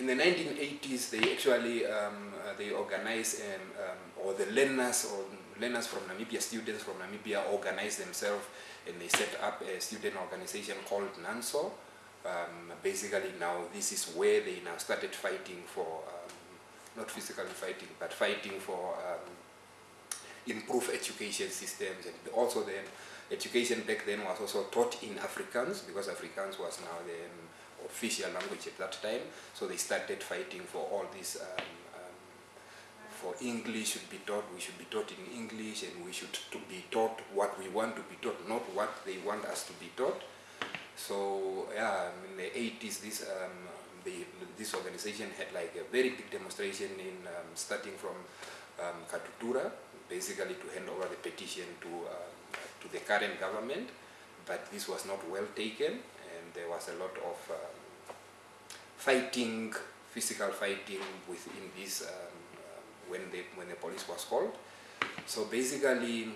in the 1980s, they actually um, uh, they organized um, or the learners or learners from Namibia, students from Namibia organized themselves and they set up a student organization called NANSO. Um, basically now this is where they now started fighting for, um, not physically fighting, but fighting for um, improved education systems and also the education back then was also taught in Afrikaans because Afrikaans was now the official language at that time. So they started fighting for all these um, for English should be taught, we should be taught in English and we should to be taught what we want to be taught, not what they want us to be taught. So yeah, in the 80s, this um, the, this organization had like a very big demonstration in um, starting from um, Katutura, basically to hand over the petition to um, to the current government, but this was not well taken, there was a lot of um, fighting, physical fighting within this um, when the when the police was called. So basically,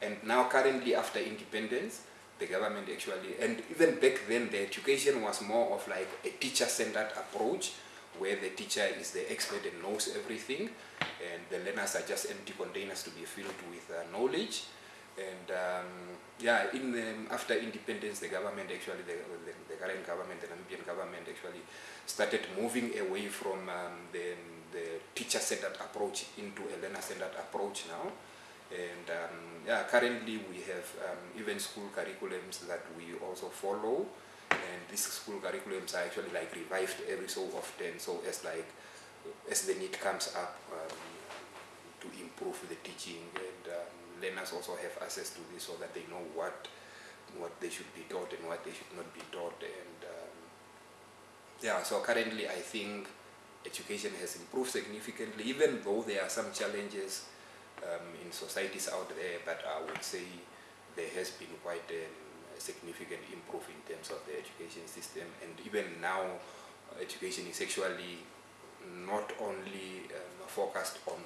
and now currently after independence, the government actually, and even back then the education was more of like a teacher-centered approach where the teacher is the expert and knows everything and the learners are just empty containers to be filled with uh, knowledge. And um, yeah, in the, after independence, the government actually, the, the, the, current government, the Namibian government actually started moving away from um, the the teacher-centered approach into a learner-centered approach now. And um, yeah, currently we have um, even school curriculums that we also follow. And these school curriculums are actually like revived every so often. So as like, as the need comes up um, to improve the teaching and um, learners also have access to this so that they know what what they should be taught and what they should not be taught. And um, yeah, so currently I think education has improved significantly, even though there are some challenges um, in societies out there, but I would say there has been quite a, significant improve in terms of the education system. And even now, education is actually not only um, focused on,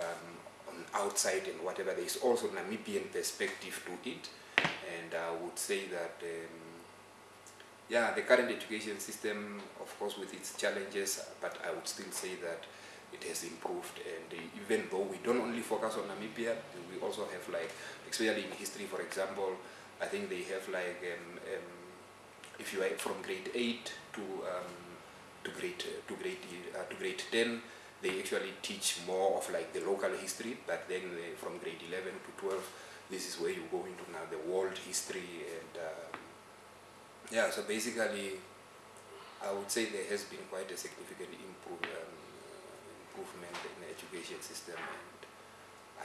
um, on outside and whatever, there is also Namibian perspective to it. And I would say that um, yeah, the current education system, of course, with its challenges, but I would still say that it has improved. And even though we don't only focus on Namibia, we also have like, especially in history, for example, I think they have like, um, um, if you are from grade 8 to um, to grade to grade uh, to grade 10, they actually teach more of like the local history. But then uh, from grade 11 to 12, this is where you go into now the world history and uh, yeah, so basically, I would say there has been quite a significant improve, um, improvement in the education system, and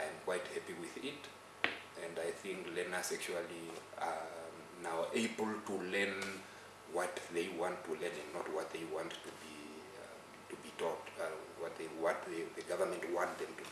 I am quite happy with it. And I think learners actually are now able to learn what they want to learn and not what they want to be um, to be taught, uh, what they what they, the government want them to